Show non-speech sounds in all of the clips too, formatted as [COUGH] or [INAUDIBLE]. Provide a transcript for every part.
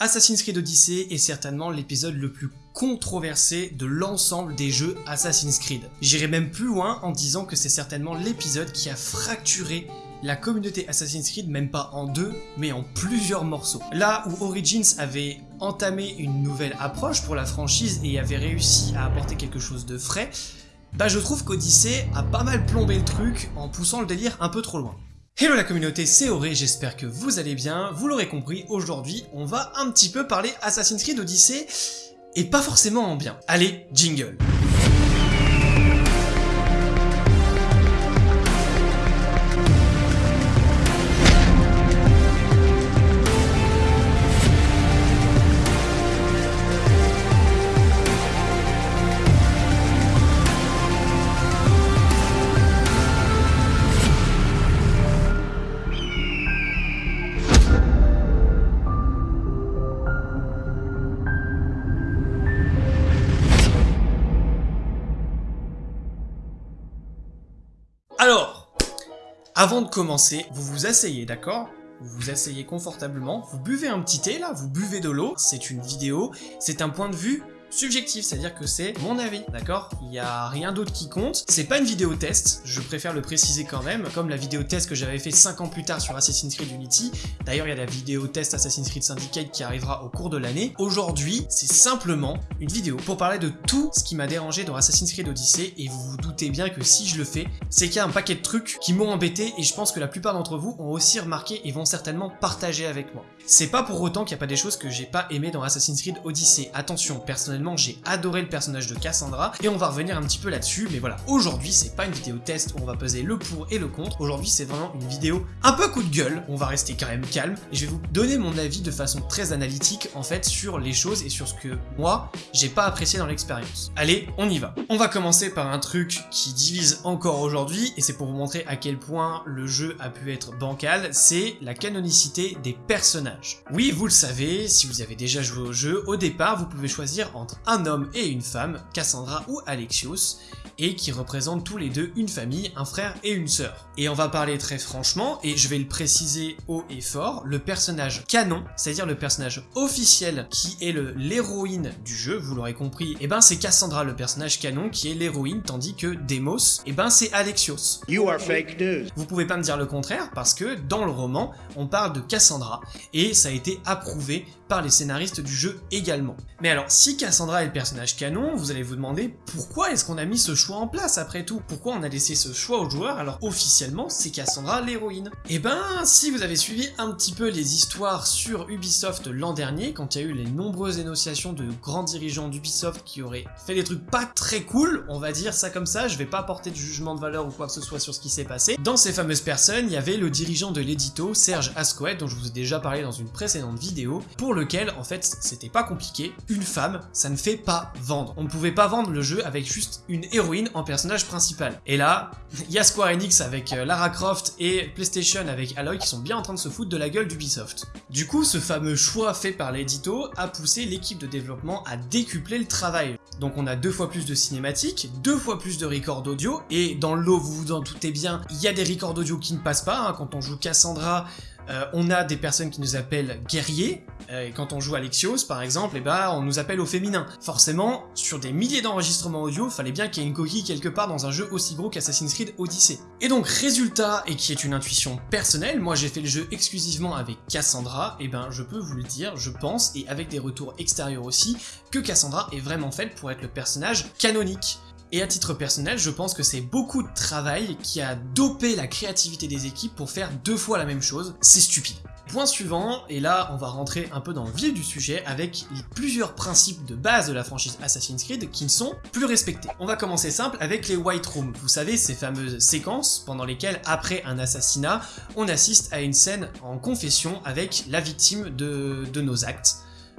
Assassin's Creed Odyssey est certainement l'épisode le plus controversé de l'ensemble des jeux Assassin's Creed. J'irai même plus loin en disant que c'est certainement l'épisode qui a fracturé la communauté Assassin's Creed même pas en deux, mais en plusieurs morceaux. Là où Origins avait entamé une nouvelle approche pour la franchise et avait réussi à apporter quelque chose de frais, bah je trouve qu'Odyssey a pas mal plombé le truc en poussant le délire un peu trop loin. Hello la communauté, c'est Auré, j'espère que vous allez bien. Vous l'aurez compris, aujourd'hui, on va un petit peu parler Assassin's Creed Odyssey, et pas forcément en bien. Allez, jingle Alors, avant de commencer, vous vous asseyez, d'accord? Vous vous asseyez confortablement, vous buvez un petit thé là, vous buvez de l'eau, c'est une vidéo, c'est un point de vue subjectif, c'est-à-dire que c'est mon avis, d'accord? Il n'y a rien d'autre qui compte. C'est pas une vidéo test, je préfère le préciser quand même, comme la vidéo test que j'avais fait 5 ans plus tard sur Assassin's Creed Unity. D'ailleurs, il y a la vidéo test Assassin's Creed Syndicate qui arrivera au cours de l'année. Aujourd'hui, c'est simplement une vidéo pour parler de tout ce qui m'a dérangé dans Assassin's Creed Odyssey, et vous vous doutez bien que si je le fais, c'est qu'il y a un paquet de trucs qui m'ont embêté, et je pense que la plupart d'entre vous ont aussi remarqué et vont certainement partager avec moi. C'est pas pour autant qu'il n'y a pas des choses que j'ai pas aimé dans Assassin's Creed Odyssey. Attention, personnellement, j'ai adoré le personnage de Cassandra, et on va revenir un petit peu là-dessus, mais voilà, aujourd'hui, c'est pas une vidéo test où on va peser le pour et le contre, aujourd'hui, c'est vraiment une vidéo un peu coup de gueule, on va rester quand même calme, et je vais vous donner mon avis de façon très analytique, en fait, sur les choses et sur ce que, moi, j'ai pas apprécié dans l'expérience. Allez, on y va. On va commencer par un truc qui divise encore aujourd'hui, et c'est pour vous montrer à quel point le jeu a pu être bancal, c'est la canonicité des personnages. Oui, vous le savez, si vous avez déjà joué au jeu, au départ, vous pouvez choisir un homme et une femme, Cassandra ou Alexios, et qui représentent tous les deux une famille, un frère et une sœur. Et on va parler très franchement, et je vais le préciser haut et fort, le personnage canon, c'est-à-dire le personnage officiel qui est l'héroïne du jeu, vous l'aurez compris, et eh ben c'est Cassandra le personnage canon qui est l'héroïne, tandis que Demos, et eh ben c'est Alexios. You are fake news. Vous pouvez pas me dire le contraire, parce que dans le roman, on parle de Cassandra, et ça a été approuvé par les scénaristes du jeu également. Mais alors, si Cassandra est le personnage canon, vous allez vous demander pourquoi est-ce qu'on a mis ce choix en place après tout? Pourquoi on a laissé ce choix aux joueurs alors officiellement c'est Cassandra l'héroïne? Eh ben, si vous avez suivi un petit peu les histoires sur Ubisoft l'an dernier, quand il y a eu les nombreuses énonciations de grands dirigeants d'Ubisoft qui auraient fait des trucs pas très cool, on va dire ça comme ça, je vais pas porter de jugement de valeur ou quoi que ce soit sur ce qui s'est passé, dans ces fameuses personnes, il y avait le dirigeant de l'édito, Serge Ascoët, dont je vous ai déjà parlé dans une précédente vidéo, pour lequel, en fait, c'était pas compliqué, une femme, ça ne fait pas vendre. On ne pouvait pas vendre le jeu avec juste une héroïne en personnage principal. Et là, [LAUGHS] il y a Square Enix avec euh, Lara Croft et PlayStation avec Aloy qui sont bien en train de se foutre de la gueule d'Ubisoft. Du coup, ce fameux choix fait par l'édito a poussé l'équipe de développement à décupler le travail. Donc on a deux fois plus de cinématiques, deux fois plus de records audio, et dans le lot, vous vous en doutez bien, il y a des records audio qui ne passent pas, hein. quand on joue Cassandra, euh, on a des personnes qui nous appellent guerriers, et quand on joue Alexios par exemple, et eh ben, on nous appelle au féminin. Forcément, sur des milliers d'enregistrements audio, fallait bien qu'il y ait une coquille quelque part dans un jeu aussi gros qu'Assassin's Creed Odyssey. Et donc résultat, et qui est une intuition personnelle, moi j'ai fait le jeu exclusivement avec Cassandra, et eh ben je peux vous le dire, je pense, et avec des retours extérieurs aussi, que Cassandra est vraiment faite pour être le personnage canonique. Et à titre personnel, je pense que c'est beaucoup de travail qui a dopé la créativité des équipes pour faire deux fois la même chose. C'est stupide. Point suivant, et là on va rentrer un peu dans le vif du sujet avec les plusieurs principes de base de la franchise Assassin's Creed qui ne sont plus respectés. On va commencer simple avec les White Rooms, vous savez ces fameuses séquences pendant lesquelles après un assassinat, on assiste à une scène en confession avec la victime de, nos actes.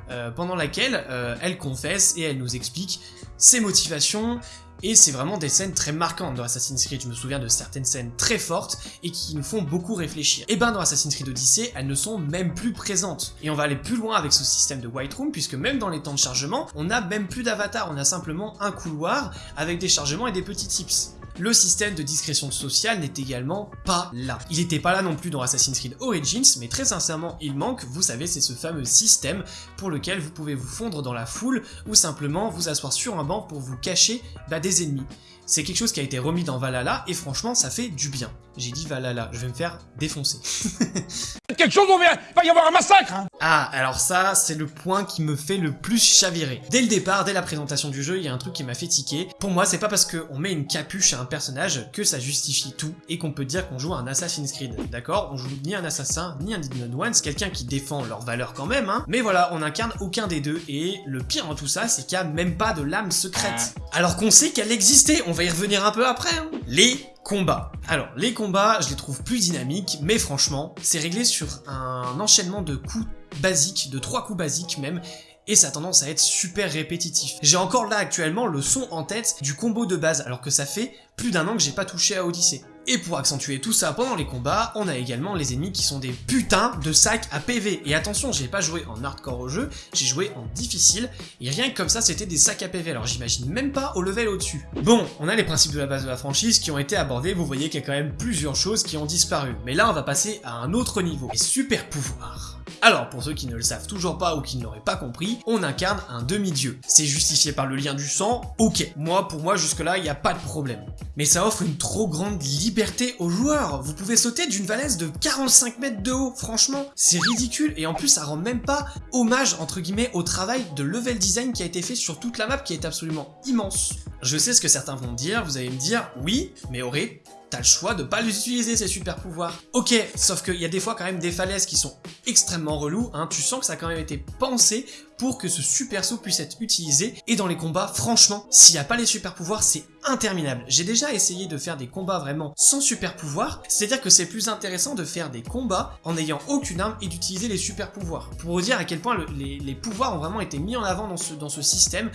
Euh, pendant laquelle euh, elle confesse et elle nous explique ses motivations, et c'est vraiment des scènes très marquantes dans Assassin's Creed, je me souviens de certaines scènes très fortes et qui nous font beaucoup réfléchir. Et ben dans Assassin's Creed Odyssey, elles ne sont même plus présentes. Et on va aller plus loin avec ce système de White Room, puisque même dans les temps de chargement, on n'a même plus d'avatar, on a simplement un couloir avec des chargements et des petits tips. Le système de discrétion sociale n'est également pas là. Il n'était pas là non plus dans Assassin's Creed Origins, mais très sincèrement il manque, vous savez c'est ce fameux système pour lequel vous pouvez vous fondre dans la foule ou simplement vous asseoir sur un banc pour vous cacher bah, des ennemis. C'est quelque chose qui a été remis dans Valhalla et franchement ça fait du bien. J'ai dit Valhalla, je vais me faire défoncer. [LAUGHS] Quelque chose, on va, va y avoir un massacre hein. Ah, alors ça, c'est le point qui me fait le plus chavirer. Dès le départ, dès la présentation du jeu, il y a un truc qui m'a fait tiquer. Pour moi, c'est pas parce qu'on met une capuche à un personnage que ça justifie tout et qu'on peut dire qu'on joue un Assassin's Creed, d'accord? On joue ni un assassin, ni un Indian One, c'est quelqu'un qui défend leurs valeurs quand même, hein. Mais voilà, on incarne aucun des deux et le pire en tout ça, c'est qu'il n'y a même pas de lame secrète. Alors qu'on sait qu'elle existait, on va y revenir un peu après, hein. Les combats. Alors, les combats, je les trouve plus dynamiques, mais franchement, c'est réglé sur un enchaînement de coups basiques, de trois coups basiques même, et ça a tendance à être super répétitif. J'ai encore là actuellement le son en tête du combo de base, alors que ça fait plus d'un an que j'ai pas touché à Odyssey. Et pour accentuer tout ça pendant les combats, on a également les ennemis qui sont des putains de sacs à PV. Et attention, j'ai pas joué en hardcore au jeu, j'ai joué en difficile, et rien que comme ça, c'était des sacs à PV, alors j'imagine même pas au level au-dessus. Bon, on a les principes de la base de la franchise qui ont été abordés, vous voyez qu'il y a quand même plusieurs choses qui ont disparu. Mais là, on va passer à un autre niveau, les super pouvoirs. Alors, pour ceux qui ne le savent toujours pas ou qui ne l'auraient pas compris, on incarne un demi-dieu. C'est justifié par le lien du sang, ok. Moi, pour moi, jusque-là, il n'y a pas de problème. Mais ça offre une trop grande liberté aux joueurs. Vous pouvez sauter d'une valaise de 45 mètres de haut, franchement, c'est ridicule. Et en plus, ça rend même pas hommage, entre guillemets, au travail de level design qui a été fait sur toute la map, qui est absolument immense. Je sais ce que certains vont dire, vous allez me dire, oui, mais Auré, t'as le choix de pas les utiliser ces super pouvoirs. Ok, sauf qu'il y a des fois quand même des falaises qui sont extrêmement reloues, hein. tu sens que ça a quand même été pensé pour que ce super saut puisse être utilisé, et dans les combats, franchement, s'il n'y a pas les super pouvoirs, c'est interminable. J'ai déjà essayé de faire des combats vraiment sans super pouvoirs, c'est-à-dire que c'est plus intéressant de faire des combats en n'ayant aucune arme et d'utiliser les super pouvoirs. Pour vous dire à quel point les, pouvoirs ont vraiment été mis en avant dans ce, dans ce système,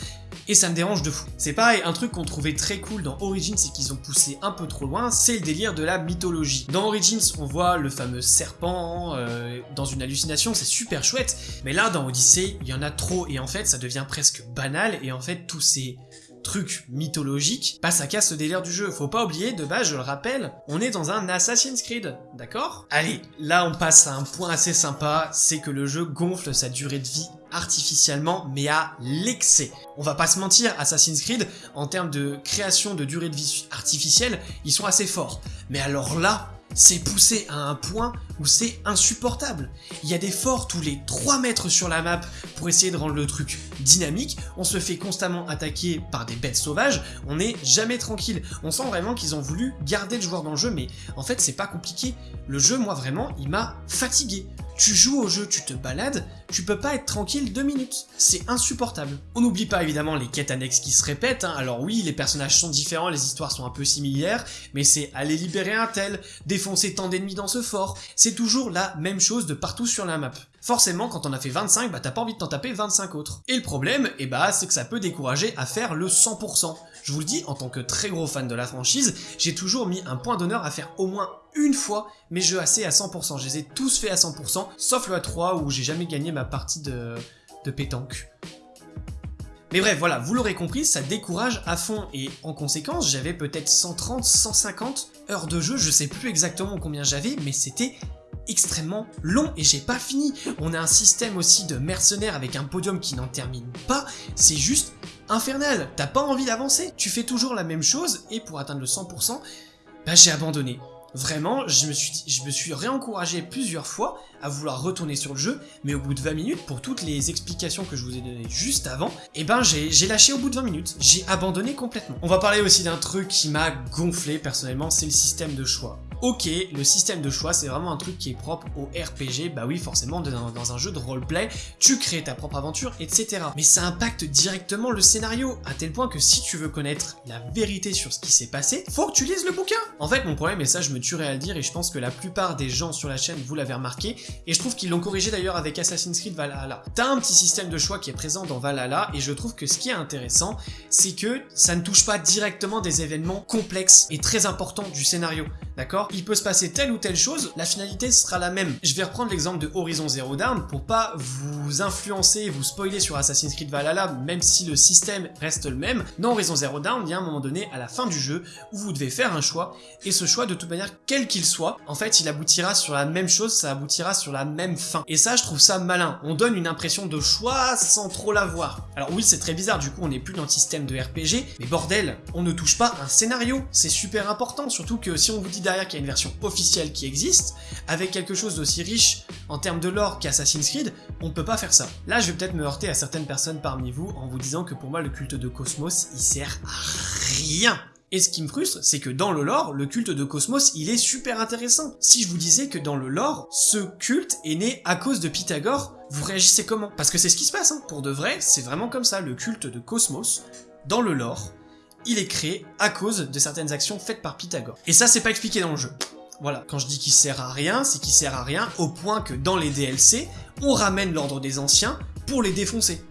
et ça me dérange de fou. C'est pareil, un truc qu'on trouvait très cool dans Origins, c'est qu'ils ont poussé un peu trop loin, c'est le délire de la mythologie. Dans Origins, on voit le fameux serpent euh, dans une hallucination, c'est super chouette, mais là, dans Odyssey, il y en a trop et en fait ça devient presque banal et en fait tous ces trucs mythologiques passent à casse le délire du jeu. Faut pas oublier, de base, je le rappelle, on est dans un Assassin's Creed, d'accord? Allez, là on passe à un point assez sympa, c'est que le jeu gonfle sa durée de vie artificiellement, mais à l'excès. On va pas se mentir, Assassin's Creed, en termes de création de durée de vie artificielle, ils sont assez forts. Mais alors là, c'est poussé à un point où c'est insupportable. Il y a des forts tous les 3 mètres sur la map pour essayer de rendre le truc dynamique, on se fait constamment attaquer par des bêtes sauvages, on n'est jamais tranquille. On sent vraiment qu'ils ont voulu garder le joueur dans le jeu, mais en fait c'est pas compliqué. Le jeu, moi vraiment, il m'a fatigué. Tu joues au jeu, tu te balades, tu peux pas être tranquille deux minutes. C'est insupportable. On n'oublie pas évidemment les quêtes annexes qui se répètent, hein. alors oui, les personnages sont différents, les histoires sont un peu similaires, mais c'est aller libérer un tel, défoncer tant d'ennemis dans ce fort, c'est toujours la même chose de partout sur la map. Forcément, quand on a fait 25, bah t'as pas envie de t'en taper 25 autres. Et le problème, eh bah, c'est que ça peut décourager à faire le 100%. Je vous le dis, en tant que très gros fan de la franchise, j'ai toujours mis un point d'honneur à faire au moins une fois mes jeux assez à 100%. Je les ai tous faits à 100%, sauf le A3 où j'ai jamais gagné ma partie de, de pétanque. Mais bref, voilà, vous l'aurez compris, ça décourage à fond, et en conséquence, j'avais peut-être 130, 150 heures de jeu, je sais plus exactement combien j'avais, mais c'était extrêmement long et j'ai pas fini. On a un système aussi de mercenaires avec un podium qui n'en termine pas, c'est juste infernal. T'as pas envie d'avancer, tu fais toujours la même chose et pour atteindre le 100%, bah j'ai abandonné. Vraiment, je me, suis, réencouragé plusieurs fois à vouloir retourner sur le jeu, mais au bout de 20 minutes, pour toutes les explications que je vous ai données juste avant, eh ben j'ai lâché au bout de 20 minutes, j'ai abandonné complètement. On va parler aussi d'un truc qui m'a gonflé personnellement, c'est le système de choix. Ok, le système de choix, c'est vraiment un truc qui est propre au RPG, bah oui, forcément, dans, un jeu de roleplay, tu crées ta propre aventure, etc. Mais ça impacte directement le scénario, à tel point que si tu veux connaître la vérité sur ce qui s'est passé, faut que tu lises le bouquin En fait, mon problème, et ça je me tuerais à le dire, et je pense que la plupart des gens sur la chaîne, vous l'avez remarqué, et je trouve qu'ils l'ont corrigé d'ailleurs avec Assassin's Creed Valhalla. T'as un petit système de choix qui est présent dans Valhalla, et je trouve que ce qui est intéressant, c'est que ça ne touche pas directement des événements complexes et très importants du scénario, d'accord? Il peut se passer telle ou telle chose, la finalité sera la même. Je vais reprendre l'exemple de Horizon Zero Dawn pour pas vous influencer, vous spoiler sur Assassin's Creed Valhalla, même si le système reste le même. Dans Horizon Zero Dawn, il y a un moment donné, à la fin du jeu, où vous devez faire un choix, et ce choix, de toute manière, quel qu'il soit, en fait, il aboutira sur la même chose, ça aboutira sur la même fin. Et ça, je trouve ça malin. On donne une impression de choix sans trop l'avoir. Alors oui, c'est très bizarre, du coup, on n'est plus dans le système de RPG, mais bordel, on ne touche pas un scénario, c'est super important, surtout que si on vous dit derrière qu'il y a une version officielle qui existe, avec quelque chose d'aussi riche en termes de lore qu'Assassin's Creed, on peut pas faire ça. Là, je vais peut-être me heurter à certaines personnes parmi vous en vous disant que pour moi, le culte de Cosmos, il sert à rien et ce qui me frustre, c'est que dans le lore, le culte de Cosmos, il est super intéressant. Si je vous disais que dans le lore, ce culte est né à cause de Pythagore, vous réagissez comment? Parce que c'est ce qui se passe, hein. pour de vrai, c'est vraiment comme ça, le culte de Cosmos, dans le lore, il est créé à cause de certaines actions faites par Pythagore. Et ça, c'est pas expliqué dans le jeu. Voilà, quand je dis qu'il sert à rien, c'est qu'il sert à rien au point que dans les DLC, on ramène l'ordre des anciens pour les défoncer.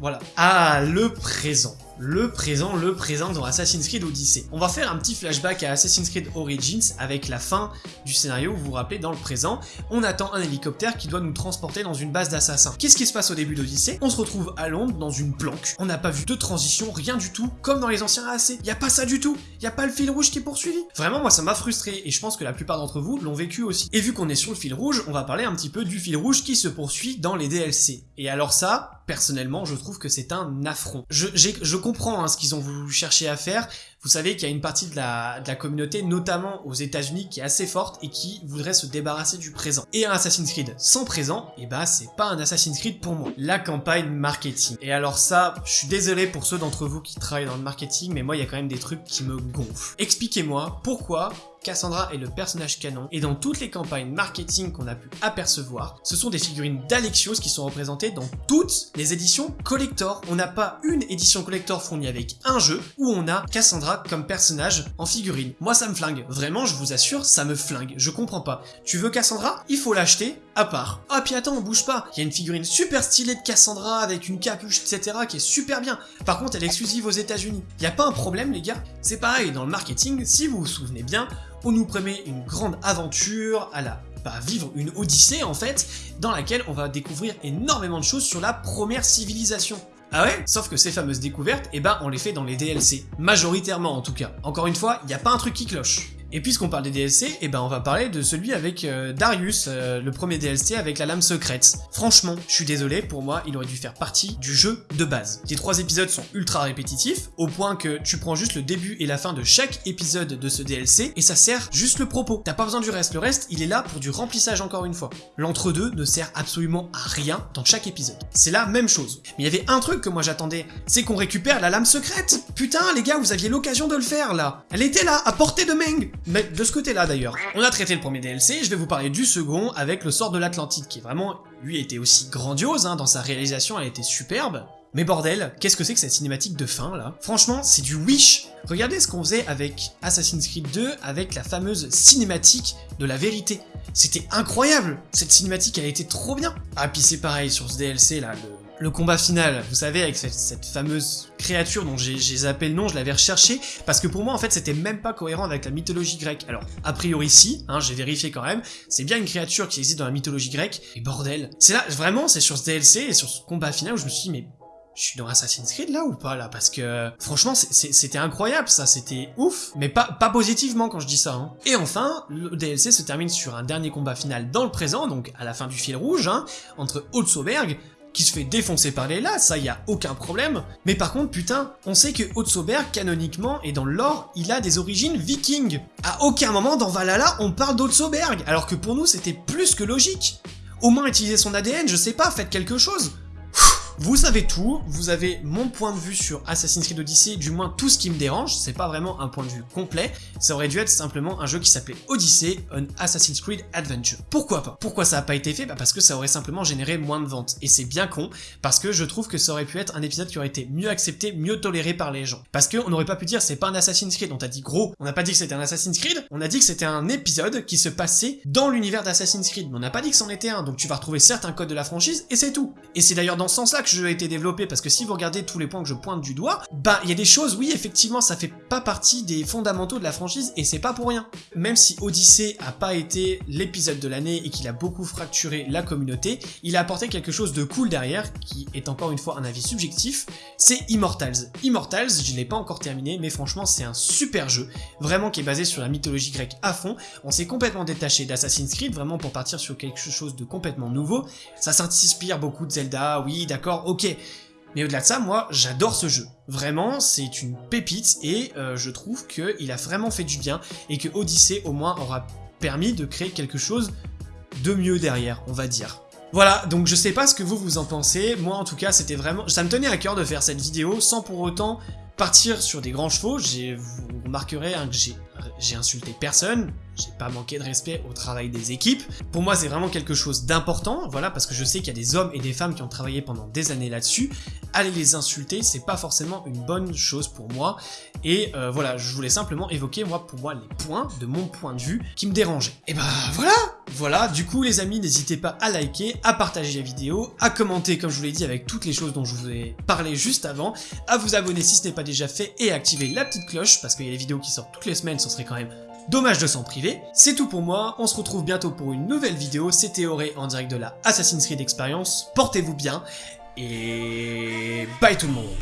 Voilà. Ah, le présent le présent, le présent dans Assassin's Creed Odyssey. On va faire un petit flashback à Assassin's Creed Origins avec la fin du scénario, vous vous rappelez, dans le présent, on attend un hélicoptère qui doit nous transporter dans une base d'assassins. Qu'est-ce qui se passe au début d'Odyssey? On se retrouve à Londres dans une planque, on n'a pas vu de transition, rien du tout, comme dans les anciens AAC. Y a pas ça du tout, y a pas le fil rouge qui est poursuivi. Vraiment, moi ça m'a frustré, et je pense que la plupart d'entre vous l'ont vécu aussi. Et vu qu'on est sur le fil rouge, on va parler un petit peu du fil rouge qui se poursuit dans les DLC. Et alors ça, personnellement, je trouve que c'est un affront. Je, je comprends hein, ce qu'ils ont voulu chercher à faire, vous savez qu'il y a une partie de la, de la communauté, notamment aux états unis qui est assez forte et qui voudrait se débarrasser du présent. Et un Assassin's Creed sans présent, et eh bah ben, c'est pas un Assassin's Creed pour moi. La campagne marketing. Et alors ça, je suis désolé pour ceux d'entre vous qui travaillent dans le marketing, mais moi il y a quand même des trucs qui me gonflent. Expliquez-moi pourquoi Cassandra est le personnage canon, et dans toutes les campagnes marketing qu'on a pu apercevoir, ce sont des figurines d'Alexios qui sont représentées dans toutes les éditions collector. On n'a pas une édition collector fournie avec un jeu où on a Cassandra comme personnage en figurine. Moi ça me flingue, vraiment je vous assure, ça me flingue, je comprends pas. Tu veux Cassandra? Il faut l'acheter à part. Ah puis attends, on bouge pas, il y a une figurine super stylée de Cassandra avec une capuche, etc. qui est super bien. Par contre elle est exclusive aux états unis Y a pas un problème les gars C'est pareil, dans le marketing, si vous vous souvenez bien, on nous promet une grande aventure à la bah, vivre une odyssée en fait, dans laquelle on va découvrir énormément de choses sur la première civilisation. Ah ouais? Sauf que ces fameuses découvertes, eh ben on les fait dans les DLC. Majoritairement en tout cas. Encore une fois, il n'y a pas un truc qui cloche. Et puisqu'on parle des DLC, eh ben on va parler de celui avec euh, Darius, euh, le premier DLC avec la lame secrète. Franchement, je suis désolé, pour moi, il aurait dû faire partie du jeu de base. Les trois épisodes sont ultra répétitifs, au point que tu prends juste le début et la fin de chaque épisode de ce DLC, et ça sert juste le propos. T'as pas besoin du reste, le reste, il est là pour du remplissage encore une fois. L'entre-deux ne sert absolument à rien dans chaque épisode. C'est la même chose. Mais il y avait un truc que moi j'attendais, c'est qu'on récupère la lame secrète Putain les gars, vous aviez l'occasion de le faire là Elle était là, à portée de Meng mais de ce côté-là d'ailleurs. On a traité le premier DLC, je vais vous parler du second avec le sort de l'Atlantide, qui vraiment, lui, était aussi grandiose, hein, dans sa réalisation, elle était superbe. Mais bordel, qu'est-ce que c'est que cette cinématique de fin là? Franchement, c'est du Wish Regardez ce qu'on faisait avec Assassin's Creed 2, avec la fameuse cinématique de la vérité. C'était incroyable Cette cinématique, elle été trop bien Ah, puis c'est pareil, sur ce DLC là, le, le combat final, vous savez, avec cette, fameuse créature dont j'ai zappé le nom, je l'avais recherché, parce que pour moi, en fait, c'était même pas cohérent avec la mythologie grecque. Alors, a priori, si, hein, j'ai vérifié quand même, c'est bien une créature qui existe dans la mythologie grecque, et bordel. C'est là, vraiment, c'est sur ce DLC et sur ce combat final où je me suis dit, mais je suis dans Assassin's Creed là ou pas là? Parce que franchement c'était incroyable ça, c'était ouf, mais pas, positivement quand je dis ça. Hein. Et enfin, le DLC se termine sur un dernier combat final dans le présent, donc à la fin du fil rouge, hein, entre Holzauberg, qui se fait défoncer par les là, ça y a aucun problème. Mais par contre, putain, on sait que Otsoberg, canoniquement, et dans le lore, il a des origines vikings. À aucun moment dans Valhalla, on parle d'Otsoberg, alors que pour nous, c'était plus que logique. Au moins utiliser son ADN, je sais pas, faites quelque chose. Vous savez tout, vous avez mon point de vue sur Assassin's Creed Odyssey, du moins tout ce qui me dérange, c'est pas vraiment un point de vue complet, ça aurait dû être simplement un jeu qui s'appelait Odyssey, un Assassin's Creed Adventure. Pourquoi pas? Pourquoi ça a pas été fait? Bah parce que ça aurait simplement généré moins de ventes, et c'est bien con, parce que je trouve que ça aurait pu être un épisode qui aurait été mieux accepté, mieux toléré par les gens. Parce qu'on n'aurait pas pu dire c'est pas un Assassin's Creed, on t'a dit gros, on n'a pas dit que c'était un Assassin's Creed, on a dit que c'était un épisode qui se passait dans l'univers d'Assassin's Creed, mais on n'a pas dit que c'en était un, donc tu vas retrouver certains codes de la franchise, et c'est tout. Et c'est d'ailleurs dans ce sens-là que je jeu a été développé, parce que si vous regardez tous les points que je pointe du doigt, bah il y a des choses, oui effectivement ça fait pas partie des fondamentaux de la franchise, et c'est pas pour rien. Même si Odyssey a pas été l'épisode de l'année et qu'il a beaucoup fracturé la communauté, il a apporté quelque chose de cool derrière, qui est encore une fois un avis subjectif, c'est Immortals. Immortals, je l'ai pas encore terminé, mais franchement c'est un super jeu, vraiment qui est basé sur la mythologie grecque à fond, on s'est complètement détaché d'Assassin's Creed, vraiment pour partir sur quelque chose de complètement nouveau, ça s'inspire beaucoup de Zelda, oui ok, mais au-delà de ça, moi, j'adore ce jeu. Vraiment, c'est une pépite et euh, je trouve qu'il a vraiment fait du bien et que Odyssey, au moins, aura permis de créer quelque chose de mieux derrière, on va dire. Voilà, donc je sais pas ce que vous vous en pensez, moi en tout cas c'était vraiment... Ça me tenait à cœur de faire cette vidéo sans pour autant partir sur des grands chevaux, vous remarquerez hein, que j'ai insulté personne, j'ai pas manqué de respect au travail des équipes. Pour moi, c'est vraiment quelque chose d'important, voilà, parce que je sais qu'il y a des hommes et des femmes qui ont travaillé pendant des années là-dessus. Aller les insulter, c'est pas forcément une bonne chose pour moi. Et euh, voilà, je voulais simplement évoquer, moi, pour moi, les points de mon point de vue qui me dérangeaient. Et bah voilà Voilà, du coup, les amis, n'hésitez pas à liker, à partager la vidéo, à commenter, comme je vous l'ai dit, avec toutes les choses dont je vous ai parlé juste avant, à vous abonner si ce n'est pas déjà fait, et à activer la petite cloche, parce qu'il y a des vidéos qui sortent toutes les semaines, ce serait quand même Dommage de s'en priver. C'est tout pour moi, on se retrouve bientôt pour une nouvelle vidéo, c'était Auré en direct de la Assassin's Creed Experience, portez-vous bien, et bye tout le monde